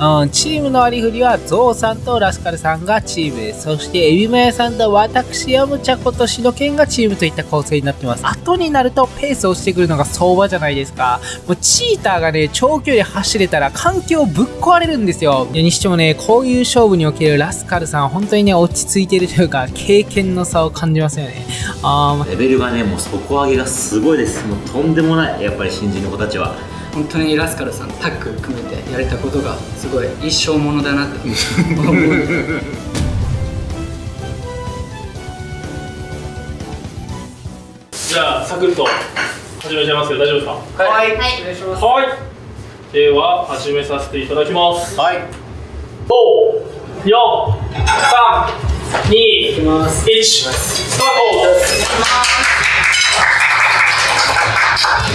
うん、チームの割り振りはゾウさんとラスカルさんがチームです。そしてエビマヤさんと私ヤムチャコとシノケンがチームといった構成になってます。後になるとペースをしてくるのが相場じゃないですか。もうチーターがね、長距離走れたら環境ぶっ壊れるんですよ。にしてもね、こういう勝負におけるラスカルさん、本当にね、落ち着いてるというか、経験の差を感じますよね。あレベルがね、もう底上げがすごいです。もうとんでもない、やっぱり新人の子たちは。本当にラスカルさんタッグ組めてやれたことがすごい一生ものだなって思う。じゃあサクッと始めちゃいますけど大丈夫ですか？はい、はい、お願い。しますはい。では始めさせていただきます。はい。5 4 3 2 1スター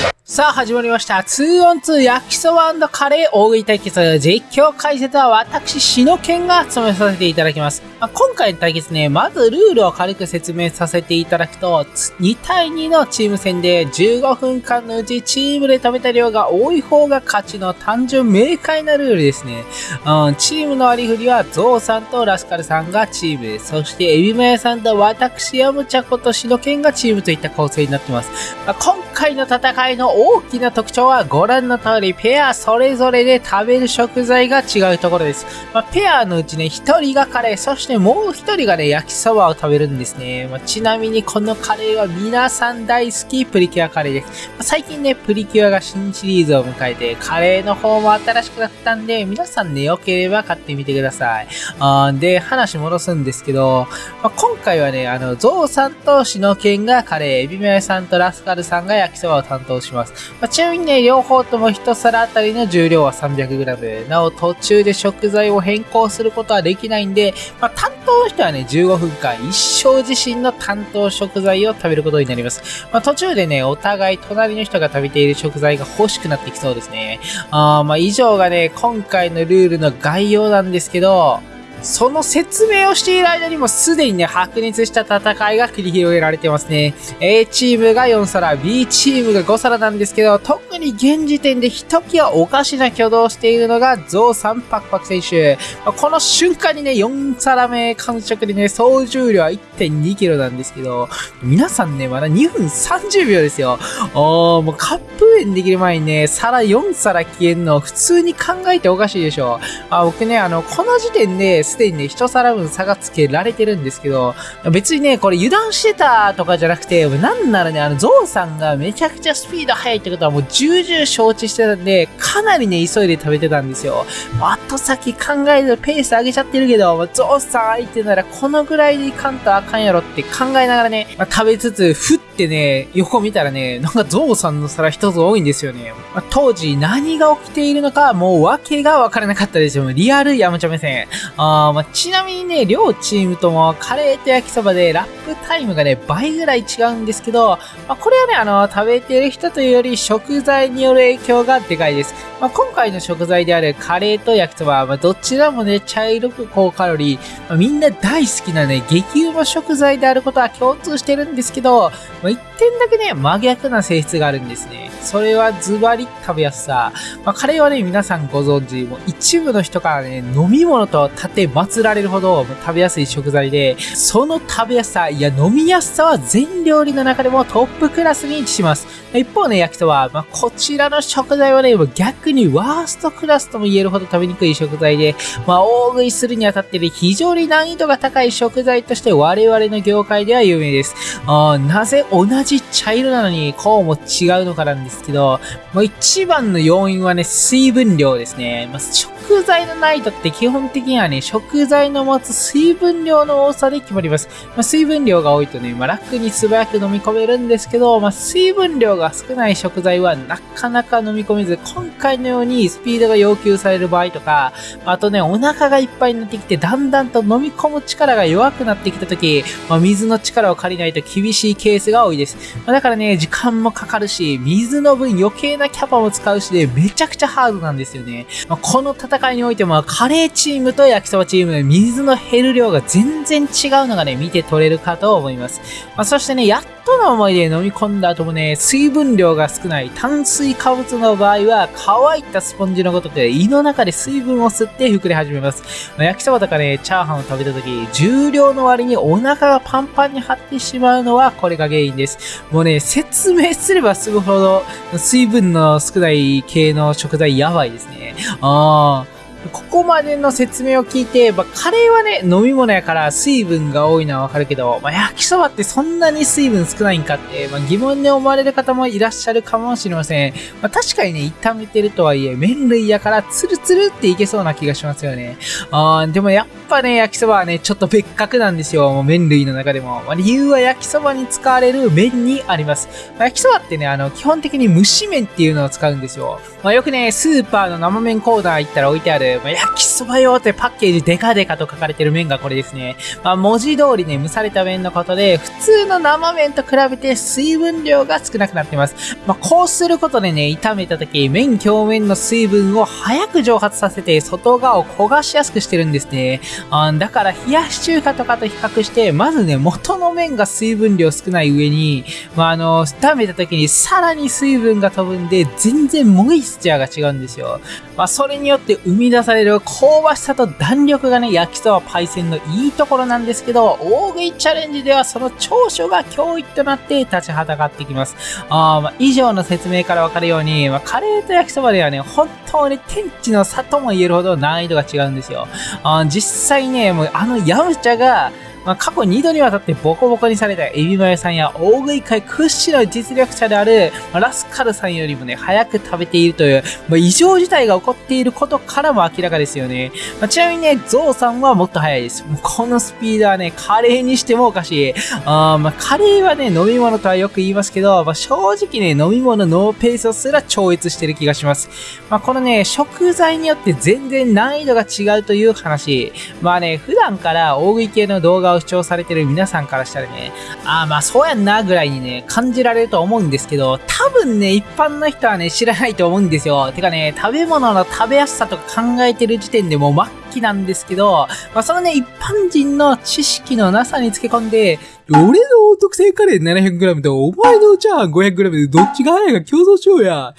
トさあ始まりました。2on2 焼きそばカレー大食い対決。実況解説は私、しのけんが務めさせていただきます。まあ、今回の対決ね、まずルールを軽く説明させていただくと、2対2のチーム戦で15分間のうちチームで食べた量が多い方が勝ちの単純明快なルールですね。うん、チームの割り振りはゾウさんとラスカルさんがチームです。そしてエビマヤさんと私、ヤムチャコとシノケンがチームといった構成になってます。まあ、今回の戦いの大きな特徴はご覧の通り、ペアそれぞれで食べる食材が違うところです。まあ、ペアのうちね、1人がカレー、そしてもう1人がね、焼きそばを食べるんですね。まあ、ちなみにこのカレーは皆さん大好きプリキュアカレーです。まあ、最近ね、プリキュアが新シリーズを迎えて、カレーの方も新しくなったんで、皆さんね、良ければ買ってみてください。あで、話戻すんですけど、まあ、今回はね、あの、ゾウさんとシノケンがカレー、エビメヤさんとラスカルさんが焼きそばを担当します。まあ、ちなみにね、両方とも1皿あたりの重量は 300g。なお、途中で食材を変更することはできないんで、まあ、担当の人はね、15分間一生自身の担当食材を食べることになります。まあ、途中でね、お互い隣の人が食べている食材が欲しくなってきそうですね。あまあ、以上がね、今回のルールの概要なんですけど、その説明をしている間にもすでにね、白熱した戦いが繰り広げられてますね。A チームが4皿、B チームが5皿なんですけど、特に現時点でひときわおかしな挙動をしているのがゾウさんパクパク選手。この瞬間にね、4皿目完食でね、総重量は 1.2kg なんですけど、皆さんね、まだ2分30秒ですよ。おー、もうカップ麺できる前にね、皿4皿消えんの普通に考えておかしいでしょ。あ僕ね、あの、この時点で、すでにね、一皿分差がつけられてるんですけど、別にね、これ油断してたとかじゃなくて、なんならね、あの、ゾウさんがめちゃくちゃスピード速いってことはもう重々承知してたんで、かなりね、急いで食べてたんですよ。後先考えるペース上げちゃってるけど、ゾウさん相手ならこのぐらいでいかんとあかんやろって考えながらね、まあ、食べつつ、ふってね、横見たらね、なんかゾウさんの皿一つ多いんですよね。まあ、当時何が起きているのか、もう訳がわからなかったですよ。リアルヤムチャ目線。あまあ、ちなみにね、両チームともカレーと焼きそばでラップタイムがね、倍ぐらい違うんですけど、まあ、これはね、あの、食べてる人というより食材による影響がでかいです。まあ、今回の食材であるカレーと焼きそば、まあ、どちらもね、茶色く高カロリー、まあ、みんな大好きなね、激うま食材であることは共通してるんですけど、まあ、一点だけね、真逆な性質があるんですね。それはズバリ食べやすさ。まあ、カレーはね、皆さんご存知、もう一部の人からね、飲み物と立祀られるほど食べやすい食材で、その食べやすさ、いや飲みやすさは全料理の中でもトップクラスに位置します。一方ね、焼きそば、まあ、こちらの食材はね、逆にワーストクラスとも言えるほど食べにくい食材で、まあ、大食いするにあたって非常に難易度が高い食材として我々の業界では有名です。あなぜ同じ茶色なのにこうも違うのかなんですけど、もう一番の要因はね、水分量ですね。まあ、食材の難易度って基本的にはね、食材の持つ水分量の多さで決まります。まあ、水分量が多いとね、まあ、楽に素早く飲み込めるんですけど、まあ、水分量が少ない食材はなかなか飲み込めず、今回のようにスピードが要求される場合とか、あとね、お腹がいっぱいになってきて、だんだんと飲み込む力が弱くなってきた時、まあ、水の力を借りないと厳しいケースが多いです。まあ、だからね、時間もかかるし、水の分余計なキャパも使うしで、めちゃくちゃハードなんですよね。まあ、この戦いにおいても、カレーチームと焼きそばチームの水の減る量が全然違うのがね、見て取れるかと思います。まあ、そしてね、やっとの思いで飲み込んだ後もね、水分量が少ない炭水化物の場合は、乾いたスポンジのごとく胃の中で水分を吸って膨れ始めます。まあ、焼きそばとかね、チャーハンを食べた時、重量の割にお腹がパンパンに張ってしまうのはこれが原因です。もうね、説明すればすぐほど水分の少ない系の食材やばいですね。ああ。ここまでの説明を聞いて、まあ、カレーはね、飲み物やから水分が多いのはわかるけど、まあ、焼きそばってそんなに水分少ないんかって、まあ、疑問に思われる方もいらっしゃるかもしれません。まあ、確かにね、炒めてるとはいえ、麺類やからツルツルっていけそうな気がしますよね。あでもやっぱね、焼きそばはね、ちょっと別格なんですよ。もう麺類の中でも。まあ、理由は焼きそばに使われる麺にあります。まあ、焼きそばってね、あの、基本的に蒸し麺っていうのを使うんですよ。まあ、よくね、スーパーの生麺コーナー行ったら置いてある、まあ、焼きそば用ってパッケージデカデカと書かれてる麺がこれですね。まあ、文字通りね、蒸された麺のことで、普通の生麺と比べて水分量が少なくなってます。まあ、こうすることでね、炒めた時、麺表面の水分を早く蒸発させて、外側を焦がしやすくしてるんですね。あだから、冷やし中華とかと比較して、まずね、元の麺が水分量少ない上に、まあ、あの、炒めた時にさらに水分が飛ぶんで、全然モイスチャーが違うんですよ。まあ、それによって生み出される香ばしさと弾力がね、焼きそばパイセンのいいところなんですけど、大食いチャレンジではその長所が脅威となって立ちはだかってきます。あまあ、以上の説明からわかるように、まあ、カレーと焼きそばではね、本当に天地の差とも言えるほど難易度が違うんですよ。あ実際ね、もうあのヤムチャが、まあ、過去2度にわたってボコボコにされたエビマヨさんや大食い界屈指の実力者である、まあ、ラスカルさんよりもね、早く食べているという、まあ、異常事態が起こっていることからも明らかですよね。まあ、ちなみにね、ゾウさんはもっと早いです。もうこのスピードはね、カレーにしてもおかしい。あまあ、カレーはね、飲み物とはよく言いますけど、まあ、正直ね、飲み物ノーペースをすら超越してる気がします。まあ、このね、食材によって全然難易度が違うという話。まあね、普段から大食い系の動画を主張されてる皆さんからしたらね、ああまあそうやんなぐらいにね、感じられると思うんですけど、多分ね、一般の人はね、知らないと思うんですよ。てかね、食べ物の食べやすさとか考えてる時点でもう末期なんですけど、まあそのね、一般人の知識のなさにつけ込んで、俺の特製カレー 700g とお前のチャーハン 500g でどっちが早いか競争しようや。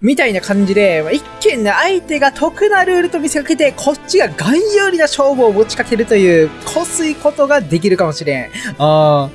みたいな感じで、一見ね、相手が得なルールと見せかけて、こっちが概有利な勝負を持ちかけるという、こすいことができるかもしれん。あ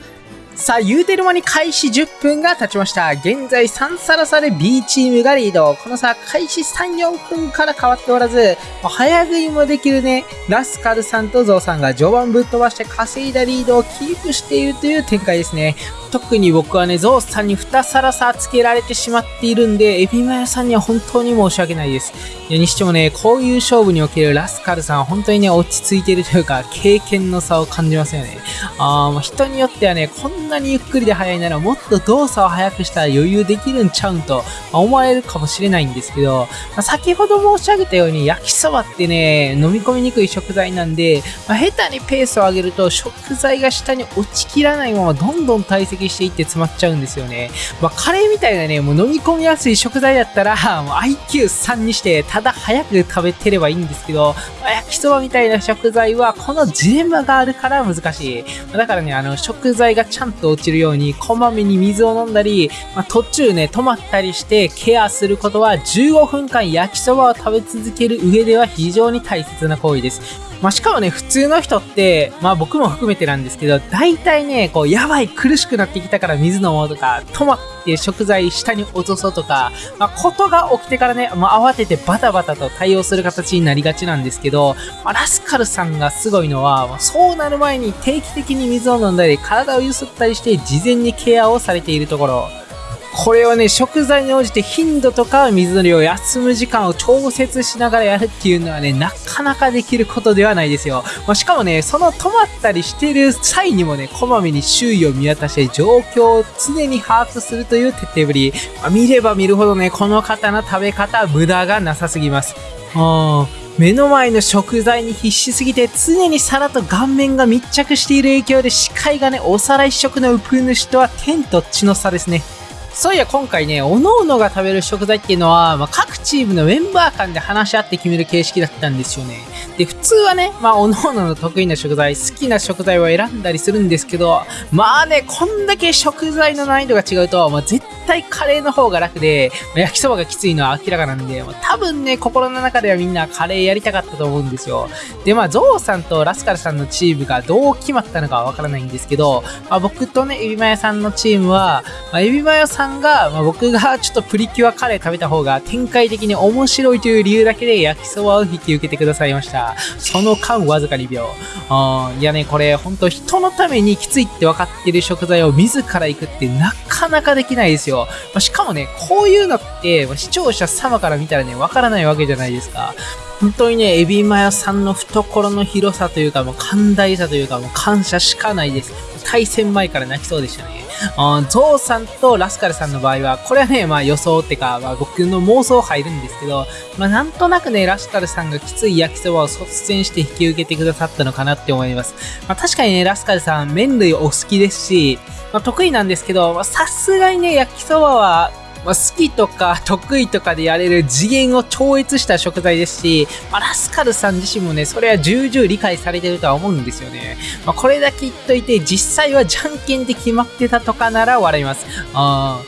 さあ、言うてる間に開始10分が経ちました。現在3サラサで B チームがリード。このさ、開始3、4分から変わっておらず、早食いもできるね、ラスカルさんとゾウさんが序盤ぶっ飛ばして稼いだリードをキープしているという展開ですね。特に僕はね、ゾウさんに2皿差つけられてしまっているんで、エビマヨさんには本当に申し訳ないです。いやにしてもね、こういう勝負におけるラスカルさんは本当にね、落ち着いているというか、経験の差を感じますよね。あー、人によってはね、こんなにゆっくりで速いならもっと動作を速くしたら余裕できるんちゃうんと、ま思われるかもしれないんですけど、まあ、先ほど申し上げたように焼きそばってね、飲み込みにくい食材なんで、まあ、下手にペースを上げると食材が下に落ちきらないままどんどん堆積していって詰まっちゃうんですよね。まあ、カレーみたいなね、もう飲み込みやすい食材だったら、もう IQ3 にして、ただ早く食べてればいいんですけど、まあ、焼きそばみたいな食材は、このジレンマがあるから難しい。まだからね、あの、食材がちゃんと落ちるように、こまめに水を飲んだり、まあ、途中ね、止まったりしてケアすることは、15分間焼きそばを食べ続ける上では非常に大切な行為です。まあ、しかもね、普通の人って、まあ僕も含めてなんですけど、大体ね、こう、やばい、苦しくなってきたから水飲もうとか、止まって食材下に落とそうとか、まあ、ことが起きてからね、もう慌ててバタバタと対応する形になりがちなんですけど、まあ、ラスカルさんがすごいのは、まあ、そうなる前に定期的に水を飲んだり、体をゆすったりして、事前にケアをされているところ。これはね、食材に応じて頻度とか水の量、休む時間を調節しながらやるっていうのはね、なかなかできることではないですよ。まあ、しかもね、その止まったりしてる際にもね、こまめに周囲を見渡して状況を常に把握するという徹底ぶり。まあ、見れば見るほどね、この方の食べ方、無駄がなさすぎます。うん目の前の食材に必死すぎて常に皿と顔面が密着している影響で視界がね、お皿一色のウプ主とは天と地の差ですね。そういや今回ね、各々が食べる食材っていうのは、まあ、各チームのメンバー間で話し合って決める形式だったんですよね。で、普通はね、まあ、各々の得意な食材、好きな食材を選んだりするんですけど、まあね、こんだけ食材の難易度が違うと、まあ、絶対カレーの方が楽で、まあ、焼きそばがきついのは明らかなんで、まあ、多分ね、心の中ではみんなカレーやりたかったと思うんですよ。で、まあ、ゾウさんとラスカルさんのチームがどう決まったのかはわからないんですけど、まあ、僕とね、エビマヨさんのチームは、まあ、エビマヨさんさんが、まあ、僕がちょっとプリキュアカレー食べた方が展開的に面白いという理由だけで焼きそばを引き受けてくださいました。その間わずか2秒。うん、いやね、これ本当人のためにきついって分かってる食材を自ら行くってなかなかできないですよ。まあ、しかもね、こういうのってま、視聴者様から見たらね、わからないわけじゃないですか。本当にね、エビマヨさんの懐の広さというか、もう寛大さというか、もう感謝しかないです。対戦前から泣きそうでしたね。ゾウさんとラスカルさんの場合は、これはね、まあ予想ってか、まあ僕の妄想入るんですけど、まあなんとなくね、ラスカルさんがきつい焼きそばを率先して引き受けてくださったのかなって思います。まあ確かにね、ラスカルさん麺類お好きですし、まあ得意なんですけど、さすがにね、焼きそばはまあ、好きとか得意とかでやれる次元を超越した食材ですし、まあ、ラスカルさん自身もね、それは重々理解されてるとは思うんですよね。まあ、これだけ言っといて、実際はじゃんけんで決まってたとかなら笑います。あ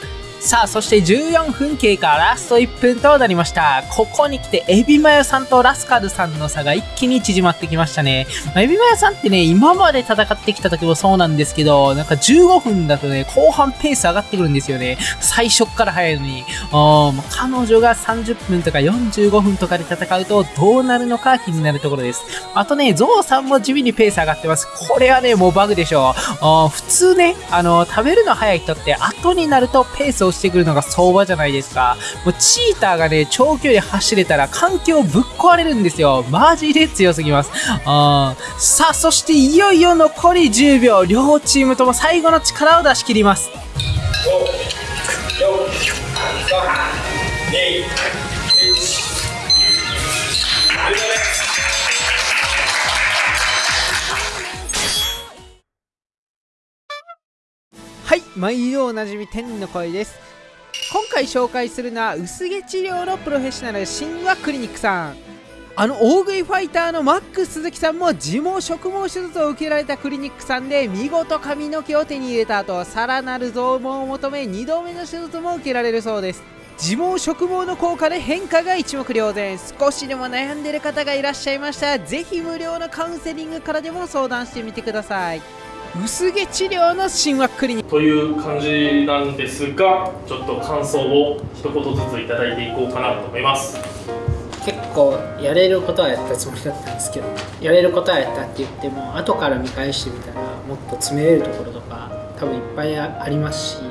さあ、そして14分経過、ラスト1分となりました。ここに来て、エビマヨさんとラスカルさんの差が一気に縮まってきましたね。まあ、エビマヨさんってね、今まで戦ってきた時もそうなんですけど、なんか15分だとね、後半ペース上がってくるんですよね。最初から早いのに。彼女が30分とか45分とかで戦うとどうなるのか気になるところです。あとね、ゾウさんも地味にペース上がってます。これはね、もうバグでしょう。普通ね、あの、食べるの早い人って後になるとペースをしてくるのが相場じゃないですか。もうチーターがね、長距離走れたら環境ぶっ壊れるんですよ。マジで強すぎます。あさあ、そしていよいよ残り10秒。両チームとも最後の力を出し切ります。5、4、3、2、毎度おなじみ天の声です。今回紹介するのは薄毛治療のプロフェッショナル神話クリニックさん。あの大食いファイターのマックス鈴木さんも自毛植毛手術を受けられたクリニックさんで見事髪の毛を手に入れた後さらなる増毛を求め2度目の手術も受けられるそうです。自毛植毛の効果で変化が一目瞭然。少しでも悩んでる方がいらっしゃいましたらぜひ無料のカウンセリングからでも相談してみてください。薄毛治療の神話クリニック。という感じなんですがちょっと感想を一言ずついただいていこうかなと思います。結構やれることはやったつもりだったんですけどやれることはやったって言っても後から見返してみたらもっと詰めれるところとか多分いっぱいありますし、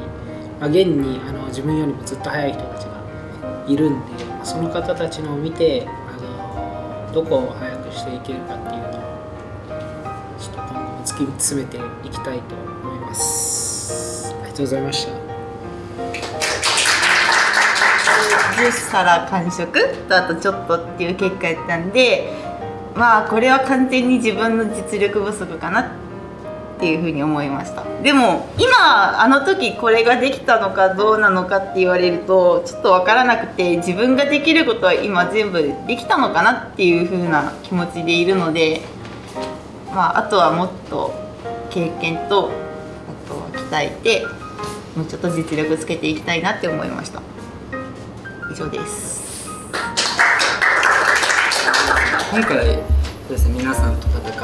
まあ、現にあの自分よりもずっと速い人たちがいるんでその方たちのを見てあのどこを速くしていけるかっていうのを突き詰めていきたいと思います。ありがとうございました。10皿完食とあとちょっとっていう結果やったんでまあこれは完全に自分の実力不足かなっていうふうに思いました。でも今あの時これができたのかどうなのかって言われるとちょっと分からなくて自分ができることは今全部できたのかなっていうふうな気持ちでいるのでまああとはもっと経験とあとは鍛えてもうちょっと実力つけていきたいなって思いました。以上です。今回ですね皆さんと戦って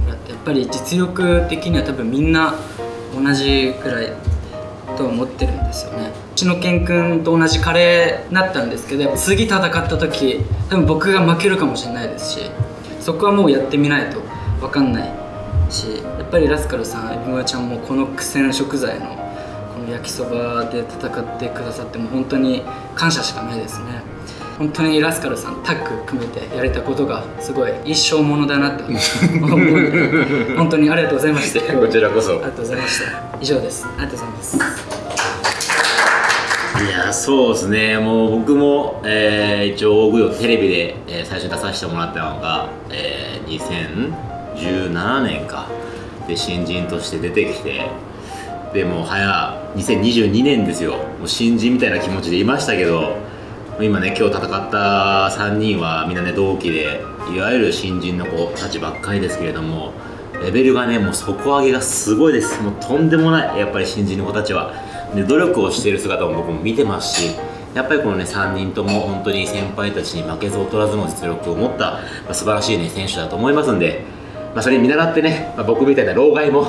もらってやっぱり実力的には多分みんな同じくらいと思ってるんですよね。うちのケン君と同じカレーになったんですけど次戦った時多分僕が負けるかもしれないですしそこはもうやってみないと。分かんないしやっぱりラスカルさんエビマちゃんもこの苦戦食材の焼きそばで戦ってくださっても本当に感謝しかないですね。本当にラスカルさんタッグ組めてやれたことがすごい一生ものだなって思う。本当にありがとうございました。こちらこそ。ありがとうございました。以上です。ありがとうございます。いやそうですね。もう僕も、えー、一応大食いをテレビで、えー、最初に出させてもらったのが、えー、2017年か。で新人として出てきて。でもう早2022年ですよ。もう新人みたいな気持ちでいましたけど。今ね今日戦った3人はみんなね同期で。いわゆる新人の子たちばっかりですけれども。レベルがねもう底上げがすごいです。もうとんでもない。やっぱり新人の子たちは。で努力をしている姿も僕も見てますし。やっぱりこのね3人とも本当に先輩たちに負けず劣らずの実力を持った、まあ、素晴らしいね選手だと思いますんで。まあ、それに見習ってね、まあ、僕みたいな老害も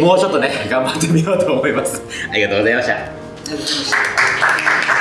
もうちょっとね頑張ってみようと思います。ありがとうございました。ありがとうございました